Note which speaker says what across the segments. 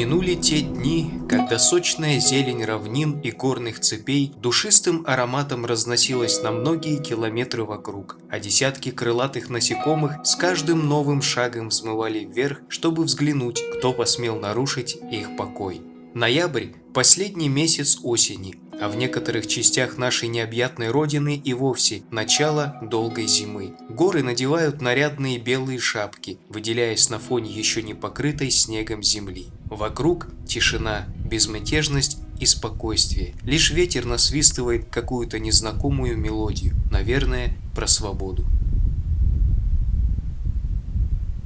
Speaker 1: Минули те дни, когда сочная зелень равнин и горных цепей душистым ароматом разносилась на многие километры вокруг, а десятки крылатых насекомых с каждым новым шагом взмывали вверх, чтобы взглянуть, кто посмел нарушить их покой. Ноябрь – последний месяц осени, а в некоторых частях нашей необъятной родины и вовсе начало долгой зимы. Горы надевают нарядные белые шапки, выделяясь на фоне еще не покрытой снегом земли. Вокруг тишина, безмятежность и спокойствие. Лишь ветер насвистывает какую-то незнакомую мелодию, наверное, про свободу.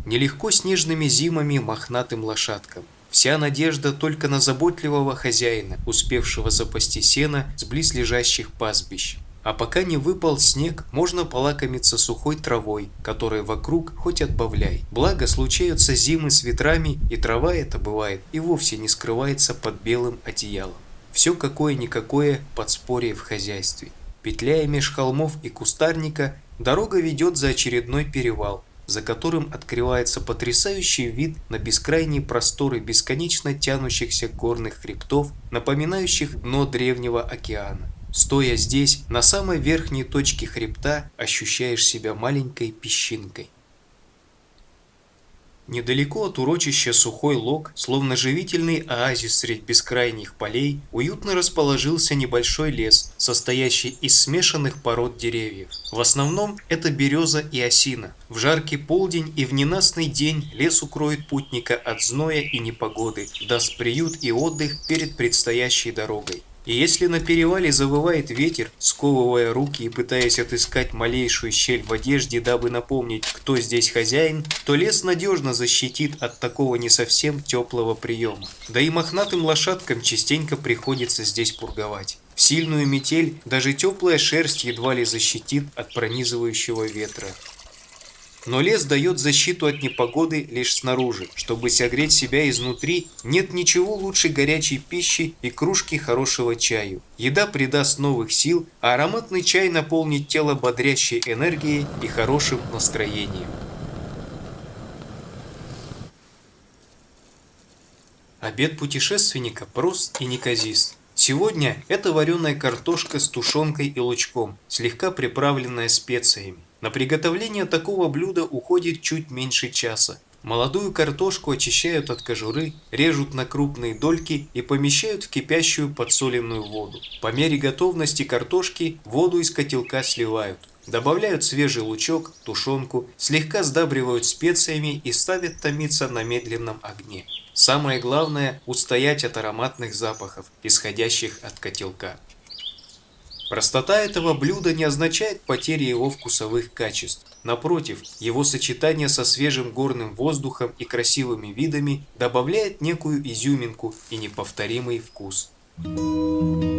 Speaker 1: Нелегко снежными зимами мохнатым лошадкам. Вся надежда только на заботливого хозяина, успевшего запасти сено с близлежащих пастбищ. А пока не выпал снег, можно полакомиться сухой травой, которой вокруг хоть отбавляй. Благо случаются зимы с ветрами, и трава эта бывает и вовсе не скрывается под белым одеялом. Все какое-никакое подспорье в хозяйстве. Петляя меж холмов и кустарника, дорога ведет за очередной перевал, за которым открывается потрясающий вид на бескрайние просторы бесконечно тянущихся горных хребтов, напоминающих дно древнего океана. Стоя здесь, на самой верхней точке хребта, ощущаешь себя маленькой песчинкой. Недалеко от урочища Сухой Лог, словно живительный оазис средь бескрайних полей, уютно расположился небольшой лес, состоящий из смешанных пород деревьев. В основном это береза и осина. В жаркий полдень и в ненастный день лес укроет путника от зноя и непогоды, даст приют и отдых перед предстоящей дорогой. И если на перевале завывает ветер, сковывая руки и пытаясь отыскать малейшую щель в одежде, дабы напомнить, кто здесь хозяин, то лес надежно защитит от такого не совсем теплого приема. Да и мохнатым лошадкам частенько приходится здесь пурговать. В сильную метель даже теплая шерсть едва ли защитит от пронизывающего ветра. Но лес дает защиту от непогоды лишь снаружи. Чтобы согреть себя изнутри, нет ничего лучше горячей пищи и кружки хорошего чаю. Еда придаст новых сил, а ароматный чай наполнит тело бодрящей энергией и хорошим настроением. Обед путешественника прост и неказист. Сегодня это вареная картошка с тушенкой и лучком, слегка приправленная специями. На приготовление такого блюда уходит чуть меньше часа. Молодую картошку очищают от кожуры, режут на крупные дольки и помещают в кипящую подсоленную воду. По мере готовности картошки воду из котелка сливают. Добавляют свежий лучок, тушенку, слегка сдабривают специями и ставят томиться на медленном огне. Самое главное – устоять от ароматных запахов, исходящих от котелка. Простота этого блюда не означает потери его вкусовых качеств. Напротив, его сочетание со свежим горным воздухом и красивыми видами добавляет некую изюминку и неповторимый вкус. Thank you.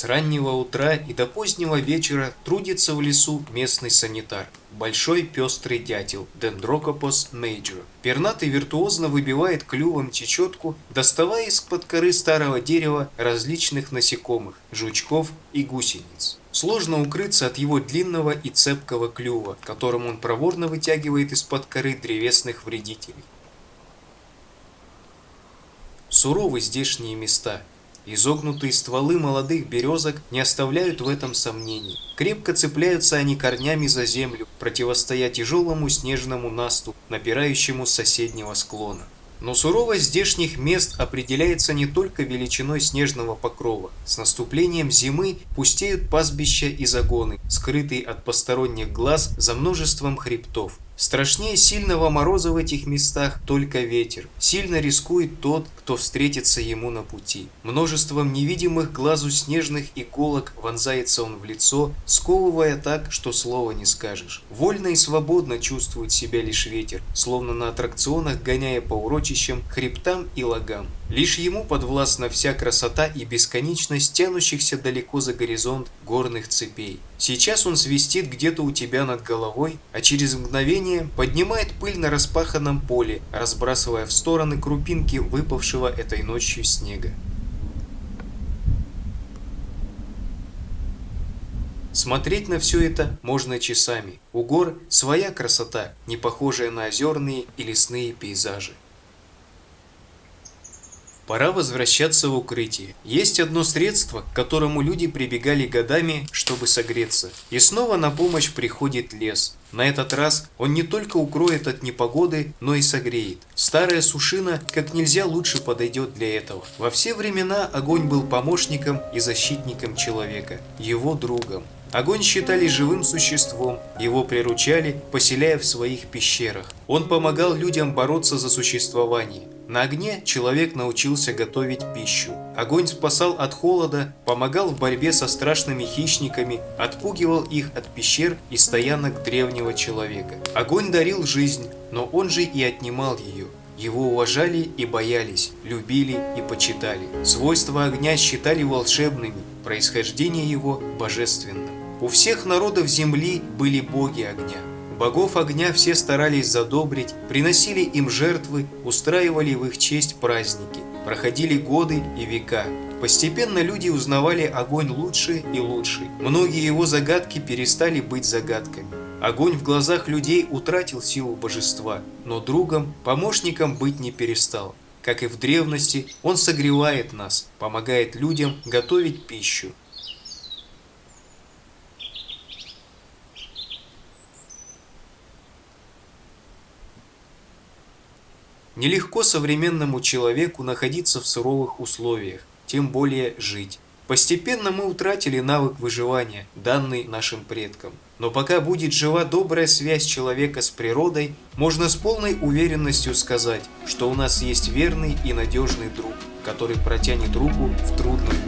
Speaker 1: С раннего утра и до позднего вечера трудится в лесу местный санитар. Большой пестрый дятел Dendrocopus major. Пернатый виртуозно выбивает клювом чечетку, доставая из-под коры старого дерева различных насекомых, жучков и гусениц. Сложно укрыться от его длинного и цепкого клюва, которым он проворно вытягивает из-под коры древесных вредителей. Суровы здешние места, Изогнутые стволы молодых березок не оставляют в этом сомнений. Крепко цепляются они корнями за землю, противостоя тяжелому снежному насту, напирающему с соседнего склона. Но суровость здешних мест определяется не только величиной снежного покрова. С наступлением зимы пустеют пастбища и загоны, скрытые от посторонних глаз за множеством хребтов. Страшнее сильного мороза в этих местах только ветер. Сильно рискует тот, кто встретится ему на пути. Множеством невидимых глазу снежных иголок вонзается он в лицо, сковывая так, что слова не скажешь. Вольно и свободно чувствует себя лишь ветер, словно на аттракционах гоняя по урочищам, хребтам и лагам. Лишь ему подвластна вся красота и бесконечность тянущихся далеко за горизонт горных цепей. Сейчас он свистит где-то у тебя над головой, а через мгновение поднимает пыль на распаханном поле, разбрасывая в стороны крупинки выпавшего этой ночью снега. Смотреть на все это можно часами. У гор своя красота, не похожая на озерные и лесные пейзажи. Пора возвращаться в укрытие. Есть одно средство, к которому люди прибегали годами, чтобы согреться. И снова на помощь приходит лес. На этот раз он не только укроет от непогоды, но и согреет. Старая сушина как нельзя лучше подойдет для этого. Во все времена огонь был помощником и защитником человека, его другом. Огонь считали живым существом, его приручали, поселяя в своих пещерах. Он помогал людям бороться за существование. На огне человек научился готовить пищу. Огонь спасал от холода, помогал в борьбе со страшными хищниками, отпугивал их от пещер и стоянок древнего человека. Огонь дарил жизнь, но он же и отнимал ее. Его уважали и боялись, любили и почитали. Свойства огня считали волшебными, происхождение его божественным. У всех народов земли были боги огня. Богов огня все старались задобрить, приносили им жертвы, устраивали в их честь праздники. Проходили годы и века. Постепенно люди узнавали огонь лучше и лучше. Многие его загадки перестали быть загадками. Огонь в глазах людей утратил силу божества, но другом, помощником быть не перестал. Как и в древности, он согревает нас, помогает людям готовить пищу. Нелегко современному человеку находиться в суровых условиях, тем более жить. Постепенно мы утратили навык выживания, данный нашим предкам. Но пока будет жива добрая связь человека с природой, можно с полной уверенностью сказать, что у нас есть верный и надежный друг, который протянет руку в трудную